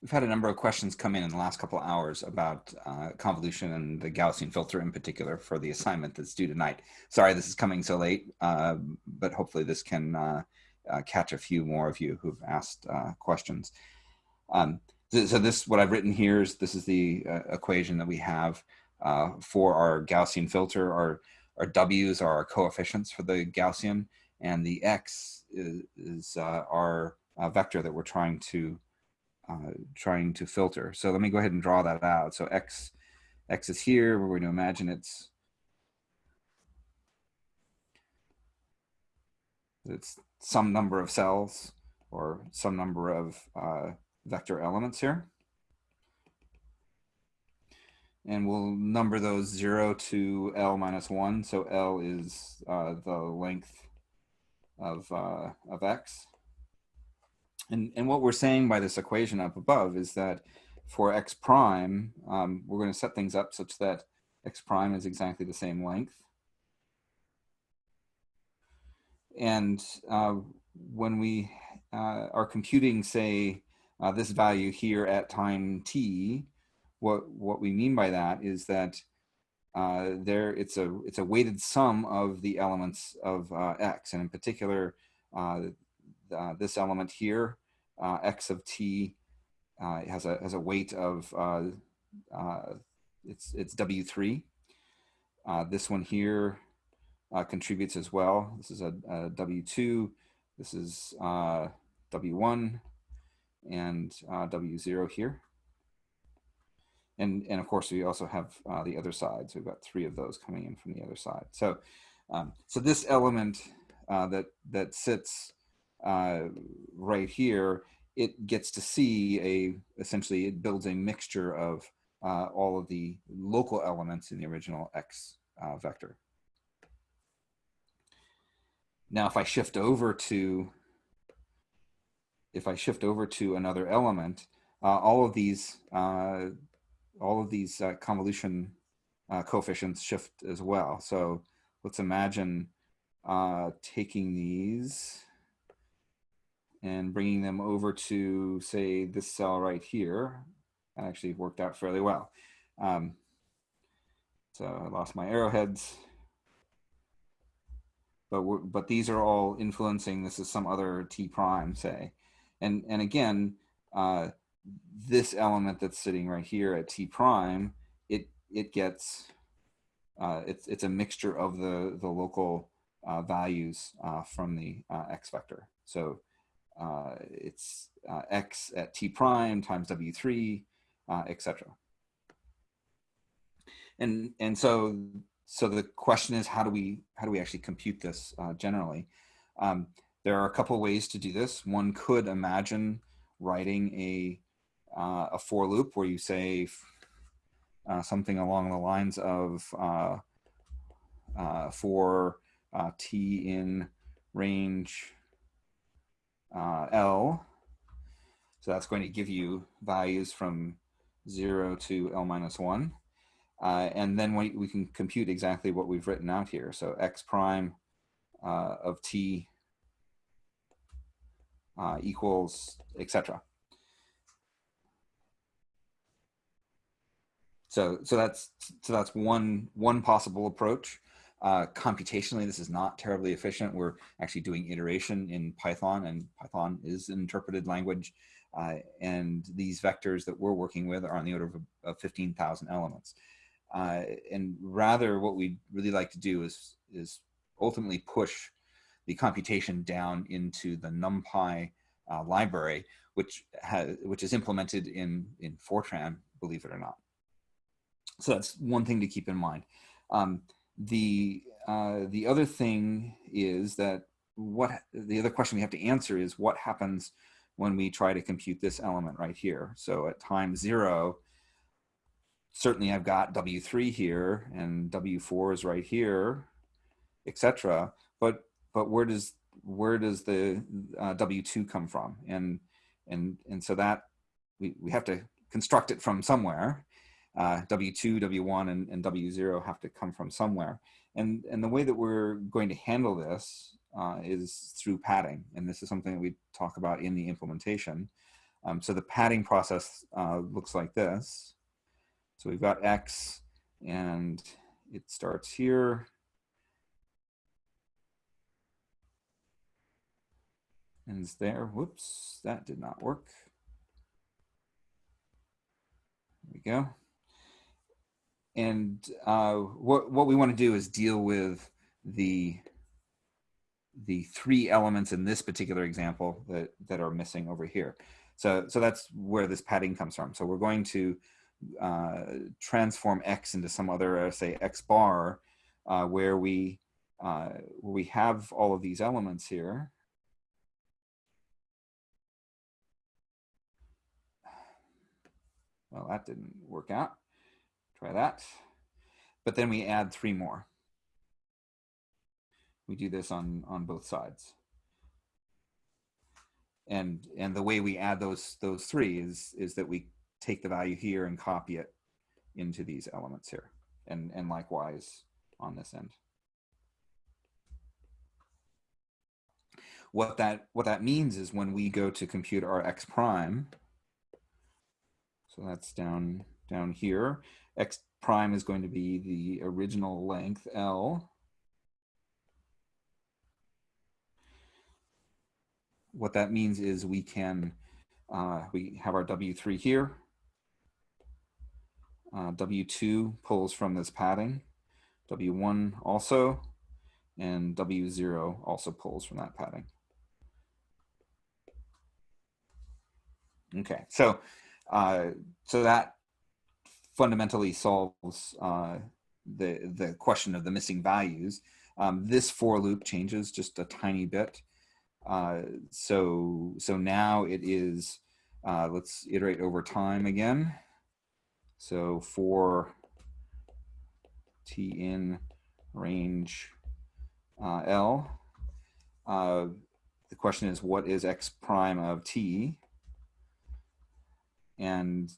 We've had a number of questions come in in the last couple of hours about uh, convolution and the Gaussian filter in particular for the assignment that's due tonight. Sorry this is coming so late, uh, but hopefully this can uh, uh catch a few more of you who've asked uh, questions. Um, so, so, this, what I've written here is this is the uh, equation that we have for our Gaussian filter. Our, our W's are our coefficients for the Gaussian and the X is, is our vector that we're trying to uh, trying to filter. So let me go ahead and draw that out. So X, X is here. We're going to imagine it's it's some number of cells or some number of uh, vector elements here. And we'll number those 0 to L minus 1. So L is uh, the length of, uh, of X. And, and what we're saying by this equation up above is that for x prime, um, we're going to set things up such that x prime is exactly the same length. And uh, when we uh, are computing, say, uh, this value here at time t, what, what we mean by that is that uh, there it's a it's a weighted sum of the elements of uh, x, and in particular, uh, this element here, uh, x of t, uh, has a has a weight of uh, uh, it's it's w3. Uh, this one here contributes as well. This is a a w2. This is w1 and w0 here. And, and of course, we also have the other side. So we've got three of those coming in from the other side. So, um, so this element that, that sits uh, right here, it gets to see a, essentially it builds a mixture of uh, all of the local elements in the original X uh, vector. Now, if I shift over to, if I shift over to another element, uh, all of these, uh, all of these uh, convolution coefficients shift as well. So let's imagine taking these and bringing them over to say this cell right here actually worked out fairly well. Um, so I lost my arrowheads, but but these are all influencing. This is some other t prime, say, and and again, uh, this element that's sitting right here at t prime, it it gets uh, it's it's a mixture of the the local uh, values uh, from the uh, x vector. So uh, it's uh, x at t prime times w3, uh, etc. And and so so the question is how do we how do we actually compute this uh, generally? Um, there are a couple ways to do this. One could imagine writing a uh, a for loop where you say uh, something along the lines of for t in range uh, L. So that's going to give you values from 0 to L minus 1. Uh, and then we, we can compute exactly what we've written out here. So x prime uh, of t uh, equals, etc. So, so that's so that's one one possible approach. Uh, computationally, this is not terribly efficient. We're actually doing iteration in Python, and Python is an interpreted language. Uh, and these vectors that we're working with are on the order of, of 15,000 elements. Uh, and rather, what we'd really like to do is, is ultimately push the computation down into the NumPy uh, library, which, has, which is implemented in, in Fortran, believe it or not. So that's one thing to keep in mind. Um, the uh, the other thing is that what the other question we have to answer is what happens when we try to compute this element right here. So at time zero, certainly I've got W3 here and W4 is right here, etc. But but where does where does the uh, W2 come from? And and and so that we, we have to construct it from somewhere uh, W2, W1, and, and, W0 have to come from somewhere. And, and the way that we're going to handle this uh, is through padding. And this is something that we talk about in the implementation. Um, so the padding process uh, looks like this. So we've got X and it starts here. Ends there. Whoops, that did not work. There we go. And uh, what, what we want to do is deal with the the three elements in this particular example that, that are missing over here. So, so that's where this padding comes from. So we're going to uh, transform x into some other, uh, say, x bar, uh, where we uh, where we have all of these elements here. Well, that didn't work out. Try that. But then we add three more. We do this on, on both sides. And, and the way we add those, those three is, is that we take the value here and copy it into these elements here. And, and likewise on this end. What that, what that means is when we go to compute our x prime, so that's down, down here, x prime is going to be the original length L what that means is we can, uh, we have our W3 here. Uh, W2 pulls from this padding. W1 also, and W0 also pulls from that padding. Okay, so uh, so that fundamentally solves uh, the the question of the missing values. Um, this for loop changes just a tiny bit. Uh, so, so now it is, uh, let's iterate over time again. So for t in range uh, L, uh, the question is what is x prime of t? And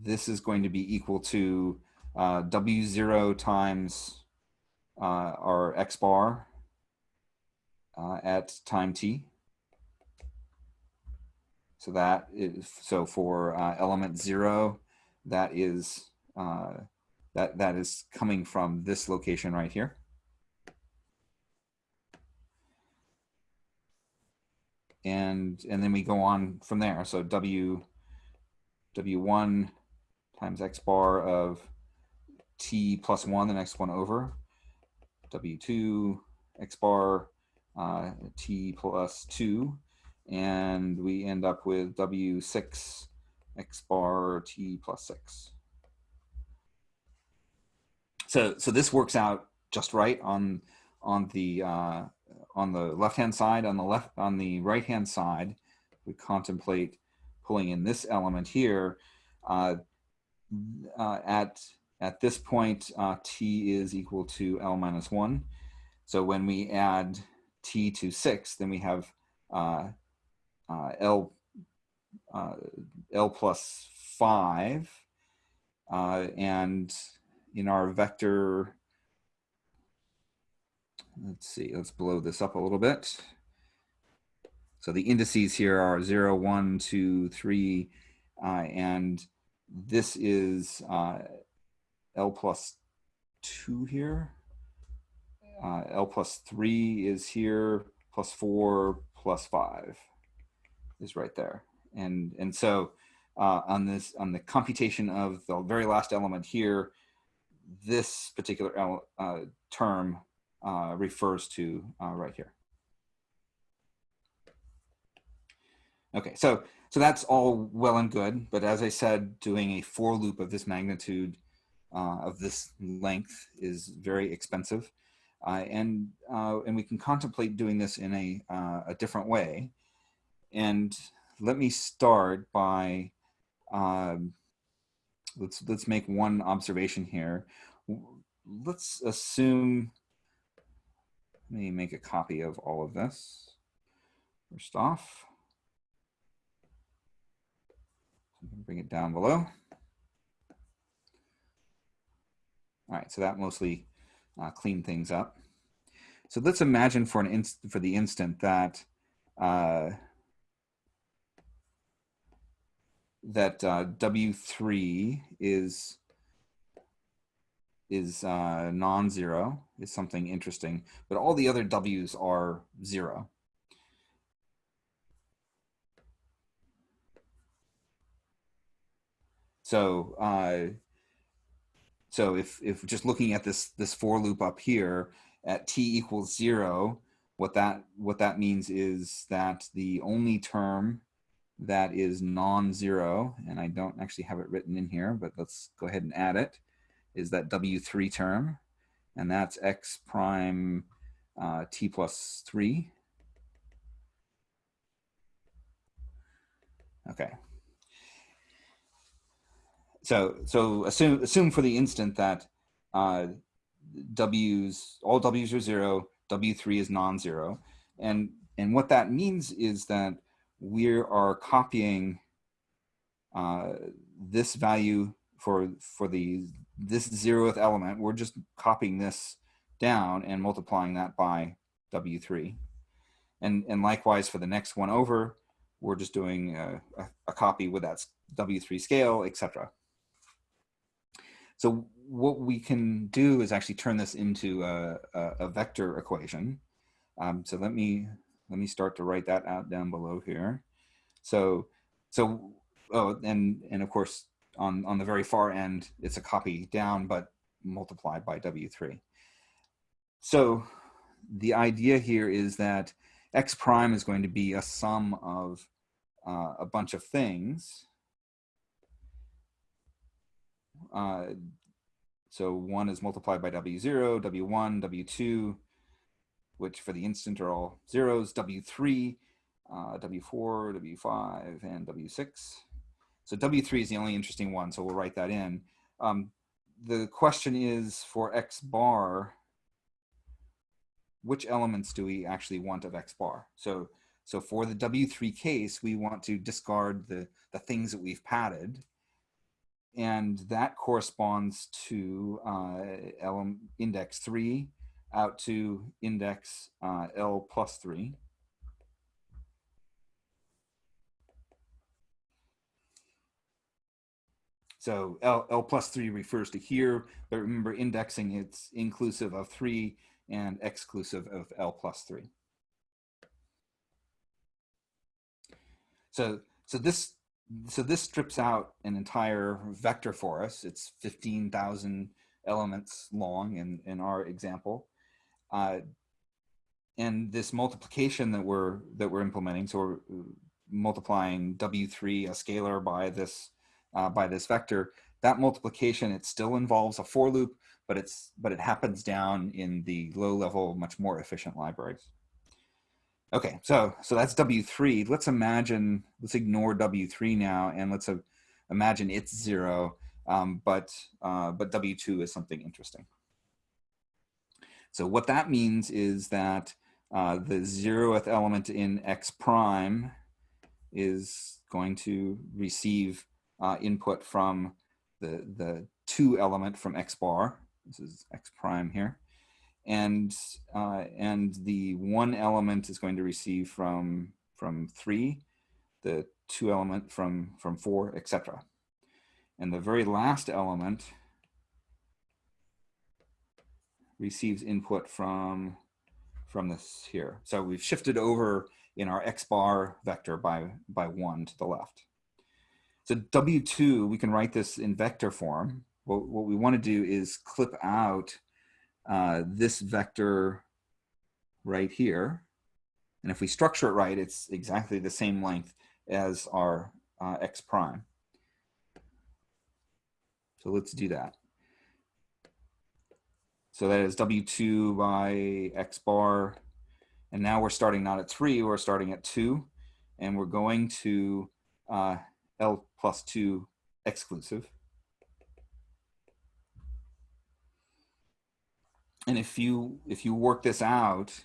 this is going to be equal to uh, W0 times uh, our x bar uh, at time t. So that is, so for uh, element zero, that is, uh, that, that is coming from this location right here. And, and then we go on from there. So W, W1 times X bar of T plus one, the next one over, W2 X bar uh, t plus 2, and we end up with w6 x bar t plus 6. So, so this works out just right on on the uh, on the left hand side. On the left on the right hand side, we contemplate pulling in this element here. Uh, uh, at at this point, uh, t is equal to l minus one. So when we add t to 6, then we have uh, uh, L, uh, L plus 5. Uh, and in our vector, let's see, let's blow this up a little bit. So the indices here are 0, 1, 2, 3, uh, and this is uh, L plus 2 here uh, L plus three is here, plus four, plus five is right there. And, and so uh, on this, on the computation of the very last element here, this particular uh, term uh, refers to uh, right here. Okay, so, so that's all well and good, but as I said, doing a for loop of this magnitude, uh, of this length is very expensive. Uh, and, uh, and we can contemplate doing this in a, uh, a different way. And let me start by, um, let's, let's make one observation here. Let's assume, let me make a copy of all of this first off. Bring it down below. All right, so that mostly uh, clean things up. So let's imagine for an inst for the instant that uh, that uh, W3 is is uh, non-zero is something interesting, but all the other W's are zero. So, uh, so if, if just looking at this, this for loop up here at t equals zero, what that, what that means is that the only term that is non-zero, and I don't actually have it written in here, but let's go ahead and add it, is that W3 term, and that's x prime uh, t plus 3. Okay. So, so assume, assume for the instant that uh, W's, all W's are zero, W3 is non-zero. And, and what that means is that we are copying uh, this value for, for the this zeroth element, we're just copying this down and multiplying that by W3. And, and likewise for the next one over, we're just doing a, a, a copy with that W3 scale, etc. So what we can do is actually turn this into a, a, vector equation. Um, so let me let me start to write that out down below here. So so oh and and of course on, on the very far end, it's a copy down, but multiplied by W3. So the idea here is that X prime is going to be a sum of uh, a bunch of things. Uh, so one is multiplied by W0, W1, W2, which for the instant are all zeros, W3, uh, W4, W5, and W6. So W3 is the only interesting one, so we'll write that in. Um, the question is for X bar, which elements do we actually want of X bar? So, so for the W3 case, we want to discard the, the things that we've padded. And that corresponds to uh, index three out to index uh, L plus three. So L, L plus three refers to here, but remember indexing it's inclusive of three and exclusive of L plus three. So, so this, so this strips out an entire vector for us. It's 15,000 elements long in, in our example. Uh, and this multiplication that we're, that we're implementing, so we're multiplying W3, a scalar by this uh, by this vector, that multiplication, it still involves a for loop, but it's but it happens down in the low level, much more efficient libraries. Okay, so so that's W3. Let's imagine, let's ignore W3 now, and let's uh, imagine it's zero, um, but uh, but W2 is something interesting. So what that means is that uh, the zeroth element in X prime is going to receive uh, input from the, the two element from X bar. This is X prime here. And, uh, and the one element is going to receive from, from three, the two element from, from four, etc. And the very last element receives input from, from this here. So we've shifted over in our X bar vector by, by one to the left. So W2, we can write this in vector form. What, what we want to do is clip out uh, this vector right here. And if we structure it right, it's exactly the same length as our uh, x prime. So let's do that. So that is W2 by x bar. And now we're starting not at three, we're starting at two. And we're going to uh, L plus 2 exclusive. And if you if you work this out,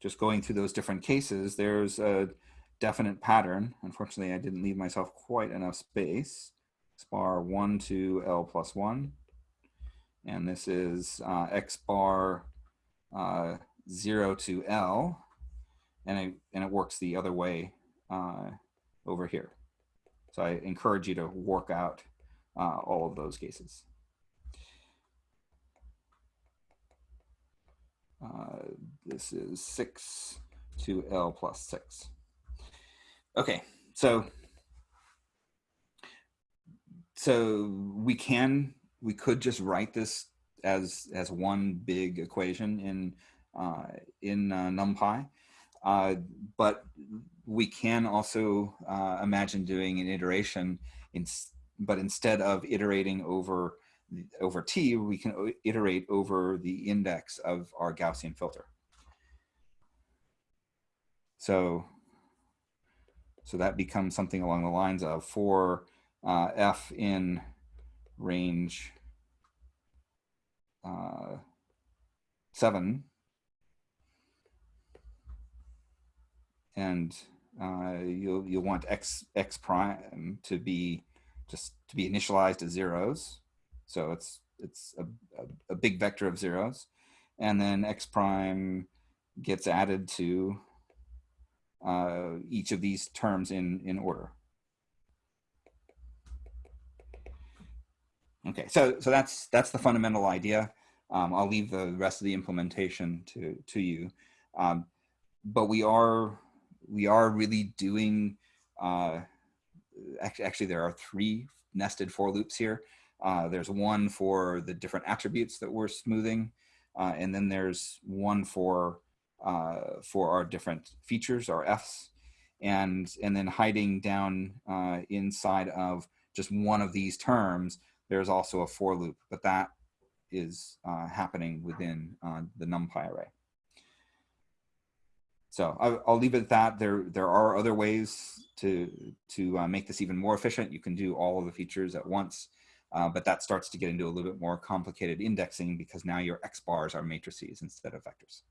just going through those different cases, there's a definite pattern. Unfortunately, I didn't leave myself quite enough space. X bar 1 to L plus 1. And this is uh, X bar uh, 0 to L. And it, and it works the other way uh, over here. So I encourage you to work out uh, all of those cases. Uh, this is 6 to L plus 6. Okay, so so we can we could just write this as as one big equation in uh, in uh, NumPy, uh, but we can also uh, imagine doing an iteration. In, but instead of iterating over over t, we can iterate over the index of our Gaussian filter. So, so that becomes something along the lines of for uh, f in range uh, 7, and uh, you'll, you'll want x, x prime to be just to be initialized as zeros. So it's, it's a, a, a big vector of zeros. And then x prime gets added to uh, each of these terms in, in order. Okay, so so that's that's the fundamental idea. Um, I'll leave the rest of the implementation to to you, um, but we are we are really doing. Uh, actually, actually, there are three nested for loops here. Uh, there's one for the different attributes that we're smoothing, uh, and then there's one for uh, for our different features, our Fs, and and then hiding down uh, inside of just one of these terms there's also a for loop, but that is uh, happening within uh, the NumPy array. So I, will leave it at that. There, there are other ways to, to uh, make this even more efficient. You can do all of the features at once, uh, but that starts to get into a little bit more complicated indexing because now your X bars are matrices instead of vectors.